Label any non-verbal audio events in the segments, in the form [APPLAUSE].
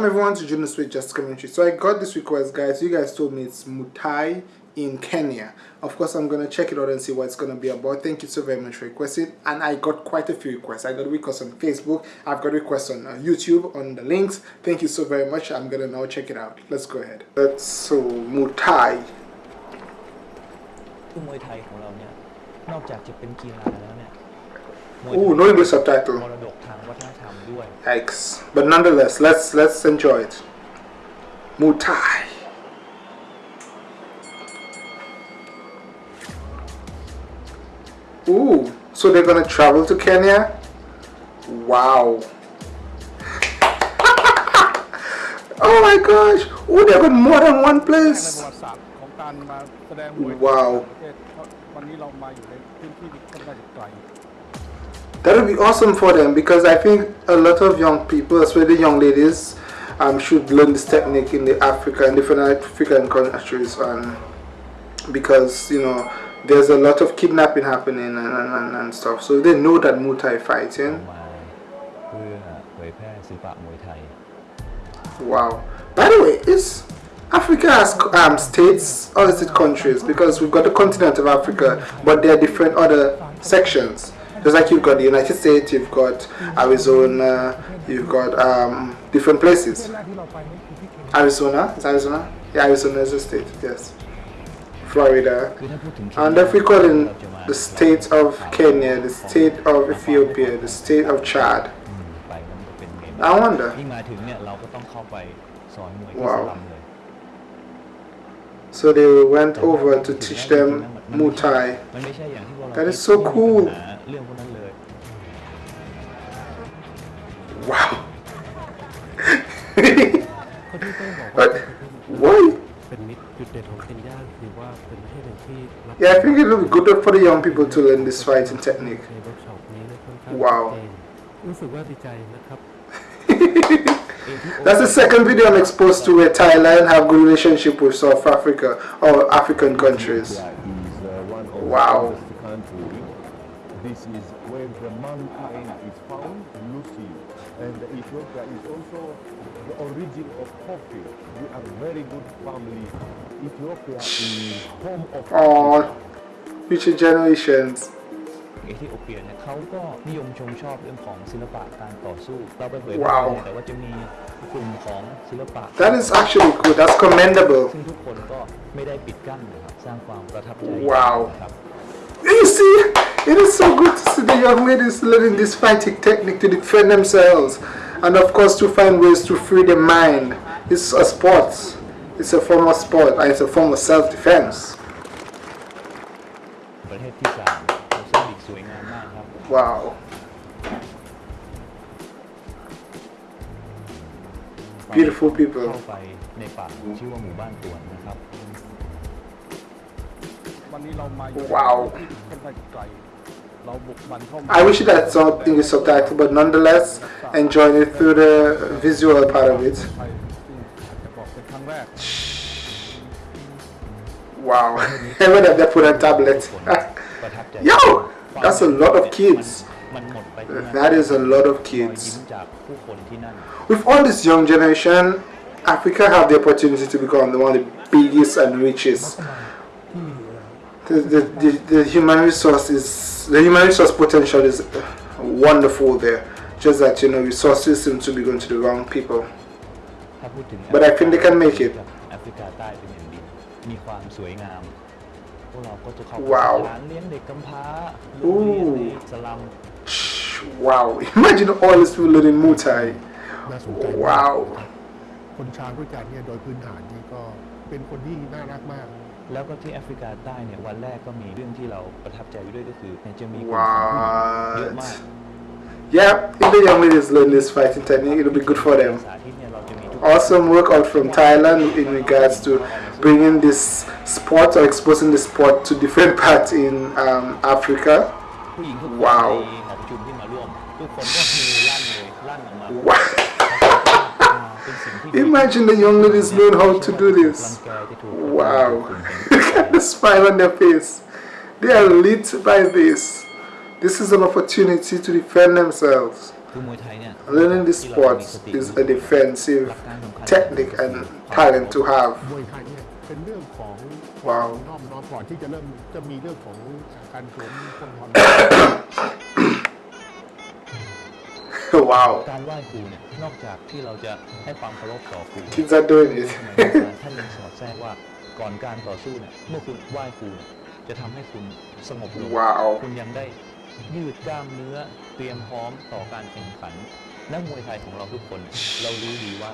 Welcome everyone to Jonas with Just Commentary. So I got this request guys. You guys told me it's Mutai in Kenya. Of course I'm gonna check it out and see what it's gonna be about. Thank you so very much for requesting. And I got quite a few requests. I got requests on Facebook. I've got requests on uh, YouTube on the links. Thank you so very much. I'm gonna now check it out. Let's go ahead. That's so Mutai. คือมวยไทยของเราเนี่ย นอกจากจะเป็นกีฬาแล้วเนี่ยมวย Ooh, no English subtitle. Yikes. But nonetheless, let's let's enjoy it. Mutai. Ooh, so they're gonna travel to Kenya? Wow. [LAUGHS] oh my gosh. Ooh, they got more than one place. Wow that would be awesome for them because I think a lot of young people, especially young ladies, um, should learn this technique in the Africa and different African countries and because you know there's a lot of kidnapping happening and, and, and stuff. So they know that Muay Thai fighting. Wow. By the way is Africa has um, states or is it countries? Because we've got the continent of Africa but there are different other sections. Just like you've got the United States, you've got Arizona, you've got um, different places. Arizona, is Arizona? Yeah, Arizona is a state, yes. Florida. And if we call in the state of Kenya, the state of Ethiopia, the state of Chad, I wonder. Wow. So they went over to teach them Muay Thai. That is so cool. เรื่องพวกนั้นเลย Wow. คนที่ต้องบอกว่า but why? เป็นมิตรจุดเด่นของเคนยาคือว่าเป็นประเทศหนึ่งที่รับ Yeah, I think it would be good for the young people to learn this fighting technique. ในเวิร์กช็อปนี้เนี่ยค่อนข้าง ว้าว ชัดเจนรู้สึกว่าดีใจนะครับ [LAUGHS] That's the second video I'm exposed to where Thailand have good relationship with South Africa or African countries. Ethiopia is uh, one of Wow. the oldest country. This is where the mankind is found, Lucy. And Ethiopia is also the origin of coffee. We are very good family. Ethiopia is home of Or future generations. เอธิโอเปียเนี่ยเขาก็นิยมชมชอบเรื่องของศิลปะการต่อสู้ เราไปเผยแพร่ ว้าว เนี่ยแต่ว่าจะมีกลุ่มของศิลปะ That is actually good. That's commendable. ซึ่งทุกคนก็ไม่ได้ปิดกั้นนะครับสร้างความประทับใจ ว้าว นะครับ You see, it is so good to see the young ladies learning this fighting technique to defend themselves and of course to find ways to free their mind. It's a sport. It's a form of sport and it's a form of self-defense. Wow. Beautiful people. Wow. I wish that something is subtitle, but nonetheless, enjoying it through the visual part of it. Wow, even if they put on tablet. Yo, that's a lot of kids. That is a lot of kids. With all this young generation, Africa have the opportunity to become one of the biggest and richest The, the, the, the human resource is the human resource potential is wonderful there. Just that you know resources seem to be going to the wrong people. ถ้าพูดถึง But I think they can make it. แอฟริกาใต้เป็นอย่างดี มีความสวยงาม พวกเราก็จะเข้า ว้าว ร้านเลี้ยงเด็กกำพร้า อู้ โรงเรียนในสลัม Wow! [LAUGHS] Imagine all these people learning Muay Thai. น่าสนใจมาก Wow! คนช้างด้วยกันเนี่ยโดยพื้นฐานนี่ก็เป็นคนที่น่ารักมาก แล้วก็ที่แอฟริกาใต้เนี่ยวันแรกก็มีเรื่องที่เราประทับใจอยู่ด้วยก็คือเนี่ยจะมีกลุ่มของผู้หญิงเยอะมาก What? Yeah, if the young ladies learn this fighting technique, it'll be good for them. สาธิตเนี่ยเราจะมีทุก Awesome workout from Thailand in regards to bringing this sport or exposing the sport to different parts in um, Africa. ผู้หญิงทุกคน ว้าว ในหอประชุมที่มาร่วม ท[LAUGHS] ุกคนก็คือลั่นเลยลั่นออกมา Wow! เป็นสิ่งที่ดี Imagine the young ladies learn how to do รัง this. Wow. [LAUGHS] Look at the smile on their face. They are lit by this. This is an opportunity to defend themselves. Learning this sport is a defensive technique and talent to have. Wow. [COUGHS] wow. [COUGHS] Kids are doing it. [LAUGHS] โบราณท่านยังสอดแทรกว่าก่อนการต่อสู้เนี่ยเมื่อคุณไหว้ครูเนี่ยจะทำให้คุณสงบลง wow. คุณยังได้ยืดกล้ามเนื้อเตรียมพร้อมต่อการแข่งขัน นักมวยไทยของเราทุกคน เรารู้ดีว่า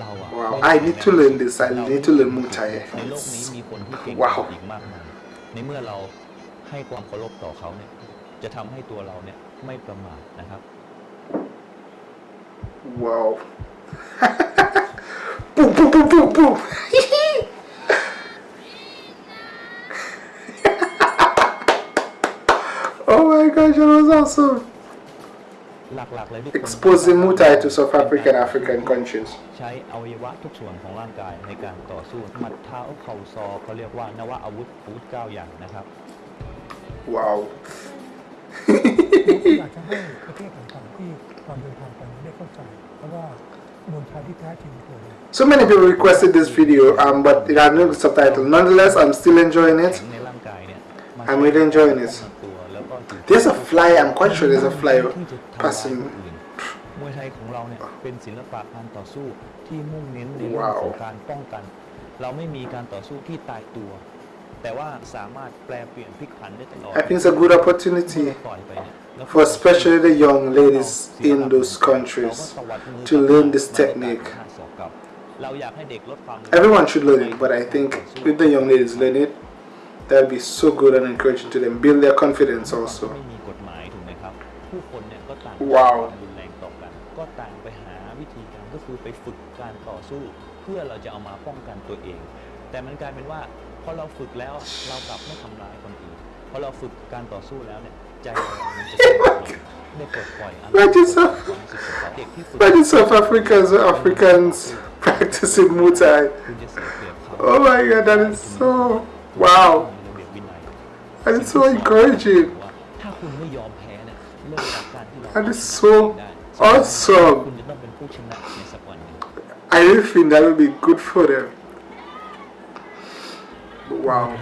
เราอะ Wow. ไม่ I ได้ need to learn this. I เรา need to learn Muay Thai. ในโลกนี้มีคนที่เก่งว้าวอีกมากมายในเมื่อเราให้ความเคารพต่อเขาเนี่ย จะทำให้ตัวเราเนี่ยไม่ประมาทนะครับ Wow. boom, boom, boom, boom, boom. gosh, that was awesome. หลักๆเลยทุกคน Exposing Muay Thai to South African African countries. ใช้อวัยวะทุกส่วนของร่างกายในการต่อสู้หมัดเท้าเข่าศอกเขาเรียกว่านวอาวุธอาวุธเก้าอย่างนะครับ Wow. [LAUGHS] อยากจะให้ประเทศต่างๆที่ตอนเดินทางไปได้เข้าใจเพราะว่ามวยไทยที่แท้จริงคืออะไร So many people requested this video, um, but it had no subtitle. Nonetheless, I'm still enjoying it. ในร่างกายเนี่ยมัน I'm really enjoying this. ตัวแล้วก็อยู่ There's a fly. I'm quite sure there's a fly ที่จะทำร้าย passing. ผู้อื่นมวยไทยของเราเนี่ยเป็นศิลปะการต่อสู้ที่มุ่งเน้นในเรื่อง ว้าว ของการป้องกัน เราไม่มีการต่อสู้ที่ตายตัว แต่ว่าสามารถแปลเปลี่ยนพลิกผันได้ตลอด I think it's a good opportunity ปล่อยไปเนี่ยแล้ว for especially the young ladies in those countries to learn this technique. เราอยากให้เด็กลดความ Everyone should learn it, but I think if the young ladies learn it, that'd be so good and encouraging to them. Build their confidence ไม่ also. มีกฎหมายถูกไหมครับ ผู้คนเนี่ยก็ต่างว้าวความรุนแรงต่อกัน ก็ต่างไปหาวิธีการก็คือไปฝึกการต่อสู้ เพื่อเราจะเอามาป้องกันตัวเอง แต่มันกลายเป็นว่าพอเราฝึกแล้วเรากลับไม่ทำร้ายคนอื่นพอเราฝึกการต่อสู้แล้วเนี่ยใจเรามันจะสงบลงได้ปลดปล่อยอารมณ์ Imagine South, ความรู้สึกของเราเด็กที่ฝึก imagine South Africans or Africans practicing Muay Thai. คุณจะเสียเปรียบเขา Oh my god, that is so wow. And it's so encouraging. And it's so awesome. I really think that would be good for them. Wow.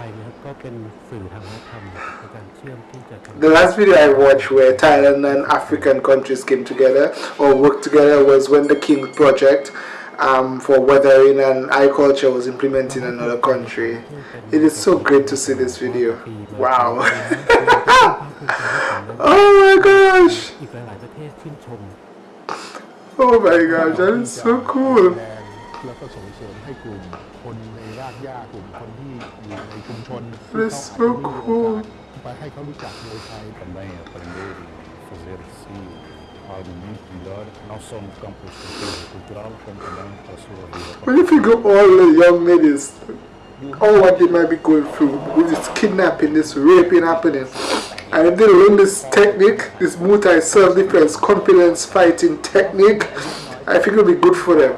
The last video I watched where Thailand and African countries came together or worked together was when the King Project um, for weathering and eye culture was implemented in another country. It is so great to see this video. Wow. [LAUGHS] oh my gosh. อีกหลาย ๆ ประเทศชื่นชม Oh my gosh, that is so cool. แรงแล้วก็ส่งเสริมให้กลุ่มคนในรากหญ้ากลุ่มคนที่อยู่ในชุมชนที่ That's เขาอาจ so จะไม่มีโอกา cool. สไปให้เขารู้จักมวยไทย também aprender e fazer assim argumento melhor, não só no campo cultural, como também para a sua vida. If you go all the young ladies, all what they might be going through, with this kidnapping, this raping happening, and if they learn this technique, this multi-self-defense confidence fighting technique, I think it'll be good for them.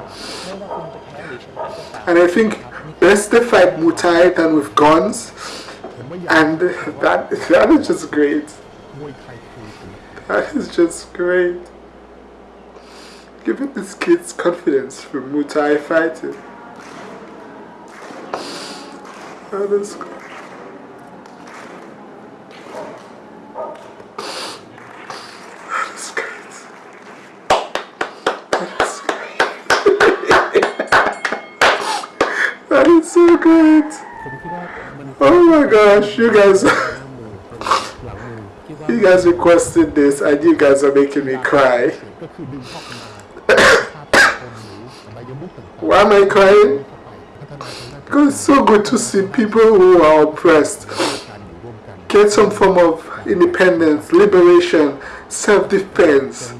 And I think best they fight Muay than with guns, and that [LAUGHS] that is just great. [LAUGHS] That is just great. Giving these kids confidence for Muay fighting. Oh, that is great. [LAUGHS] [LAUGHS] so good. Oh my gosh, you guys. You guys requested this and you guys are making me cry. Why am I crying? Because it's so good to see people who are oppressed get some form of independence, liberation, self-defense.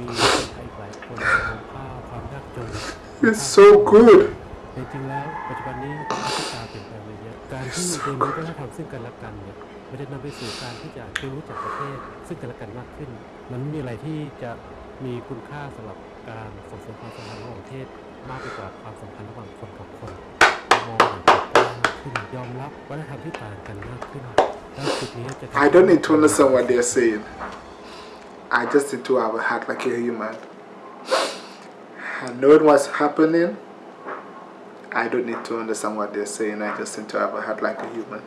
It's so good. It's so good. ันจะนำได้นธรรมซึ่งกันและนเนี่ยมันจะนำไปสู่การที่จะเรียนรู้จักประเทศ ซึ่งกันและกันมากขึ้น มันไม่มีอะไรที่จะมีคุณค่าสำหรับการส่งเสริมความสัมพันธ์ระหว่างประเทศ มากไปกว่าความสัมพันธ์ระหว่างคนกับคนมองอย่างถูกต้องมากขึ้นยอมรับวัฒนธรรมที่ต่างกันมากขึ้นแล้วจุดนี้จะทำ I don't need to understand what they're saying. I just need to have a heart like a human. and knowing what's happening I don't need to understand what they're saying I just need to have a heart like a human